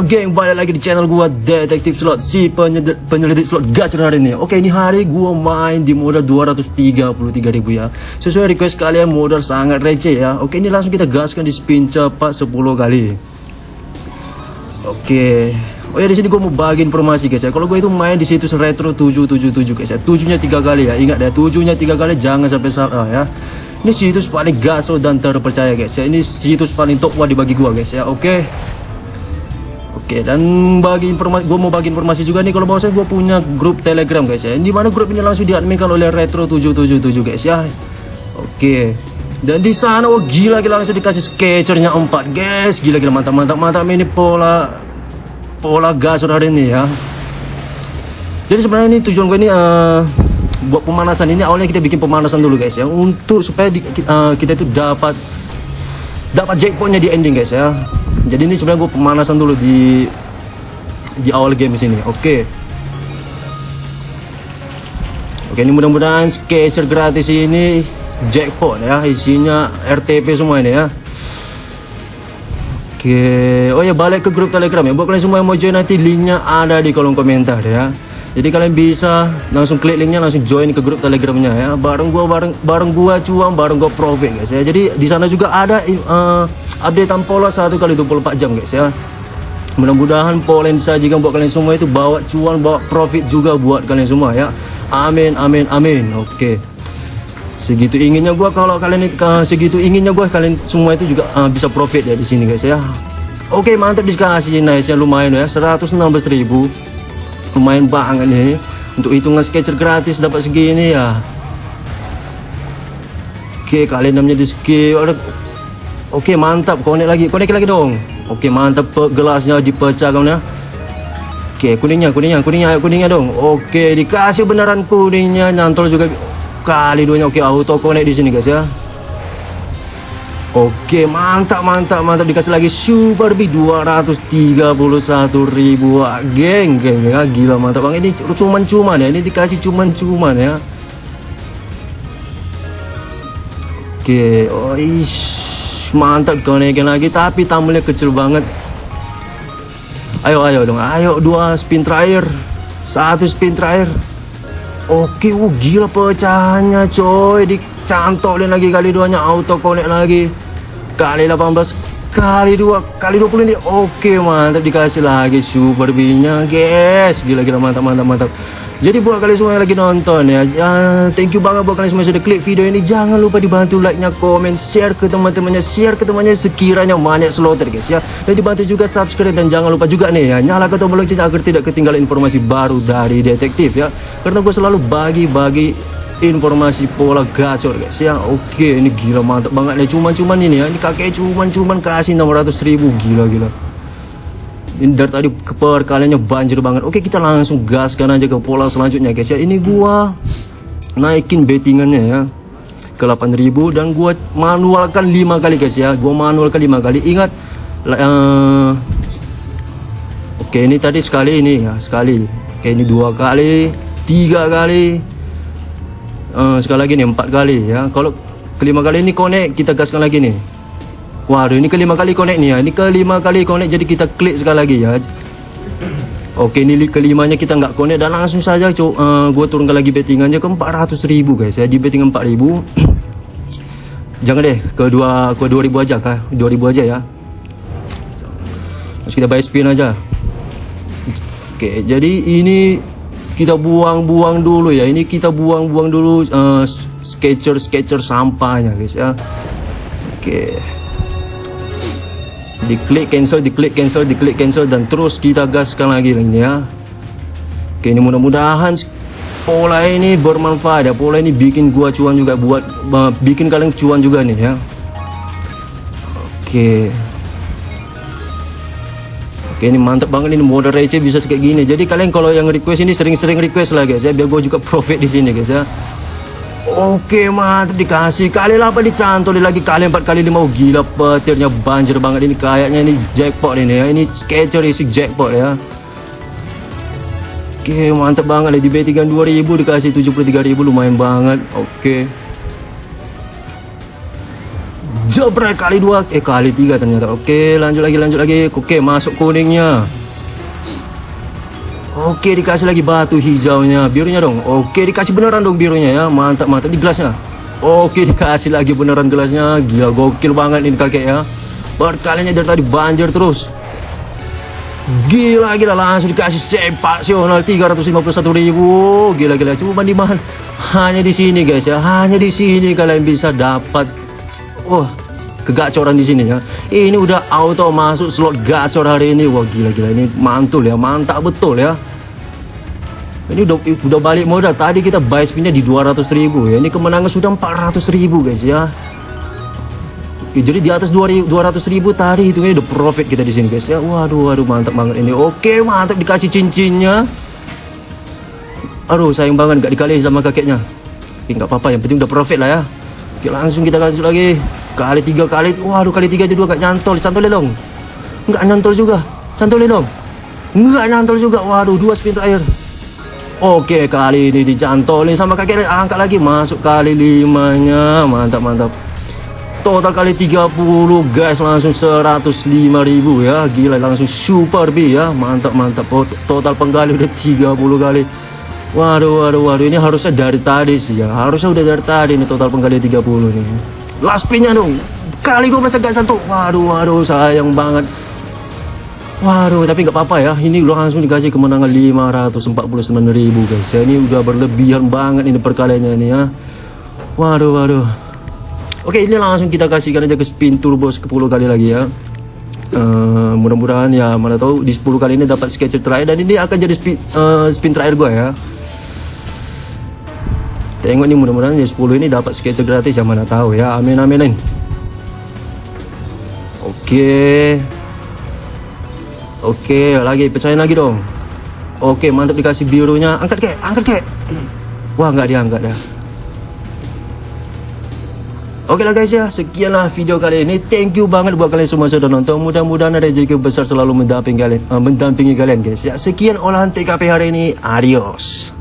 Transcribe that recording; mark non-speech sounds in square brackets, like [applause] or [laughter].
up geng? Balik lagi di channel gua Detektif Slot. Si penyelidik, slot gacor hari ini. Oke ini hari gua main di modal 233 ribu ya. Sesuai request kalian modal sangat receh ya. Oke ini langsung kita gaskan di spin cepat 10 kali. Oke. Oh ya di sini gua mau bagi informasi guys ya. Kalau gua itu main di situs retro 777 guys ya. Tujuhnya tiga kali ya. Ingat ya tujuhnya tiga kali jangan sampai salah ya. Ini situs paling gaso dan terpercaya guys ya. Ini situs paling top wah dibagi gua guys ya. Oke Oke dan bagi informasi gue mau bagi informasi juga nih kalau mau saya gue punya grup telegram guys ya. Di mana grup ini langsung diadminkan oleh retro 777 guys ya. Oke. Dan di sana oh gila gila langsung dikasih sketchernya 4 guys. Gila gila mantap mantap mantap ini pola pola gas hari ini ya. Jadi sebenarnya ini tujuan gue ini uh, buat pemanasan ini awalnya kita bikin pemanasan dulu guys ya. Untuk supaya di, uh, kita itu dapat dapat jackpotnya di ending guys ya jadi ini sebenarnya gue pemanasan dulu di di awal game sini. Oke. Okay. oke okay, ini mudah-mudahan sketcher gratis ini jackpot ya. Isinya RTP semua ini ya. Oke. Okay. oh ya balik ke grup telegram ya. Buat kalian semua yang mau join nanti linknya ada di kolom komentar ya. Jadi kalian bisa langsung klik linknya langsung join ke grup telegramnya ya. Bareng gua bareng bareng gua cuan bareng gua profit guys ya. Jadi di sana juga ada uh, updatean pola satu kali 24 jam guys ya. Mudah-mudahan pola yang disajikan buat kalian semua itu bawa cuan bawa profit juga buat kalian semua ya. Amin amin amin. Oke. Okay. segitu inginnya gua kalau kalian uh, segitu inginnya gua kalian semua itu juga uh, bisa profit ya di sini guys ya. Oke okay, mantap dikasih nice ya. Lumayan ya. 116 ribu. Lumayan banget nih. Untuk hitungan sketcher gratis dapat segini ya. Oke kalian namanya di skip oke mantap. Konek lagi. Konek lagi dong. Oke mantap. Gelasnya dipecah kamu ya. Oke kuningnya kuningnya kuningnya. Kuningnya dong. Oke dikasih beneran kuningnya. Nyantol juga kali duanya. Oke auto konek di sini guys ya. Oke mantap mantap mantap. Dikasih lagi super B 231 ribu. Wah, geng geng ya. Gila mantap. Bang ini cuman cuman ya. Ini dikasih cuman cuman ya. Oke oh ish mantap konekin lagi tapi tampilnya kecil banget. Ayo ayo dong. Ayo dua spin terakhir. Satu spin terakhir. Oke, uh, gila pecahannya coy. Dicantolin lagi kali duanya. Auto connect lagi. Kali 18 Kali 2 Kali 20 ini. Oke mantap. Dikasih lagi Super B-nya. Guys Gila-gila mantap mantap mantap. Jadi buat kalian semua yang lagi nonton ya, uh, thank you banget buat kalian semua yang sudah klik video ini. Jangan lupa dibantu like-nya, komen, share ke teman-temannya, share ke temannya sekiranya banyak slaughter guys ya. Dan dibantu juga subscribe. Dan jangan lupa juga nih ya, nyalakan tombol lonceng agar tidak ketinggalan informasi baru dari detektif ya. Karena gue selalu bagi-bagi informasi pola gacor guys. Ya. Oke, ini gila mantap banget nih. Cuman-cuman ini ya, ini kakek cuman-cuman kasih 600 ribu. Gila-gila. Ini dari tadi perkaliannya banjir banget. Oke kita langsung gaskan aja ke pola selanjutnya guys. Ya ini gua naikin bettingannya ya ke 8000 dan gua manualkan 5 kali guys ya. Gua manualkan 5 kali. Ingat uh, oke ini tadi sekali ini ya sekali. Oke ini dua kali tiga kali uh, sekali lagi nih empat kali ya. Kalau kelima kali ini connect kita gaskan lagi nih. Waduh ini kelima kali connect ni ya. Ini kelima kali connect jadi kita klik sekali lagi ya. Oke ini kelimanya kita nggak connect dan langsung saja uh, eh, gue turunkan lagi bettingannya ke 400 ribu guys ya. Di betting 4000 [clears throat] jangan deh ke dua ke 2000 aja kah? 2000 aja ya. Terus kita buy spin aja. Oke jadi ini kita buang-buang dulu ya. Ini kita buang-buang dulu uh, sketcher sketcher sampahnya guys ya. Oke. Diklik cancel diklik cancel diklik cancel dan terus kita gaskan lagi ini ya. Oke ini mudah-mudahan pola ini bermanfaat ya. Pola ini bikin gua cuan juga buat bikin kalian cuan juga nih ya. Oke Oke ini mantap banget ini modal receh bisa kayak gini. Jadi kalian kalau yang request ini sering-sering request lah guys ya biar gue juga profit di sini guys ya. Oke mantap dikasih. Kali 8 dicantol lagi. Kali 4 kali 5 oh, gila petirnya banjir banget ini. Kayaknya ini jackpot ini ya. Ini sketcher isi jackpot ya. Oke mantap banget. Di B3 2000 dikasih 73.000 lumayan banget. Oke Jebret kali dua, eh kali tiga ternyata. Oke, lanjut lagi, lanjut lagi. Oke, masuk kuningnya. Oke, dikasih lagi batu hijaunya, birunya dong. Oke, dikasih beneran dong birunya ya. Mantap, mantap di gelasnya. Oke, dikasih lagi beneran gelasnya. Gila, gokil banget ini kakek ya. Berkalinya dari tadi banjir terus. Gila, gila langsung dikasih sepasional 351 ribu. Gila, gila. Cuma di mana? Hanya di sini guys ya. Hanya di sini kalian bisa dapat. Wah, kegacoran di sini ya. Ini udah auto masuk slot gacor hari ini. Wah gila gila ini mantul ya, mantap betul ya. Ini udah udah balik modal. Tadi kita buy spinnya di 200 ribu ya. Ini kemenangan sudah 400 ribu guys ya. Oke, jadi di atas 200 ribu tadi itu udah profit kita di sini guys ya. Waduh waduh mantap banget ini. Oke mantap dikasih cincinnya. Aduh sayang banget gak dikali sama kakeknya. Tapi nggak apa-apa yang penting udah profit lah ya. Oke langsung kita lanjut lagi kali tiga kali. Waduh kali tiga aja dua gak nyantol. Cantol dong nggak nyantol juga. Cantol dong nggak nyantol juga. Waduh dua spin terakhir. Oke kali ini dicantolin sama kakek angkat lagi. Masuk kali limanya. Mantap mantap. Total kali 30 guys. Langsung 105 ribu ya. Gila langsung super B ya. Mantap mantap. Total penggali udah 30 kali. Waduh waduh waduh. Ini harusnya dari tadi sih ya. Harusnya udah dari tadi ini total penggali 30 nih last pinnya dong kali 12 gak satu waduh waduh sayang banget Waduh, tapi nggak apa-apa ya. Ini langsung dikasih kemenangan 549 ribu guys. Ya, ini udah berlebihan banget ini perkaliannya ini ya. Waduh, waduh. Oke, ini langsung kita kasihkan aja ke spin turbo 10 kali lagi ya. Uh, mudah-mudahan ya mana tahu di 10 kali ini dapat sketcher terakhir dan ini akan jadi spin, uh, spin terakhir gue ya. Tengok nih mudah-mudahan ya 10 ini dapat sketcher gratis yang mana tahu ya. Amin amin. Oke. Oke, lagi pecahin lagi dong. Oke, mantap dikasih birunya. Angkat kek, angkat kek. Wah, nggak diangkat dah. Oke lah guys ya, sekianlah video kali ini. Thank you banget buat kalian semua sudah nonton. Mudah-mudahan ada rezeki besar selalu mendampingi kalian, uh, mendampingi kalian guys ya. Sekian olahan TKP hari ini. Adios.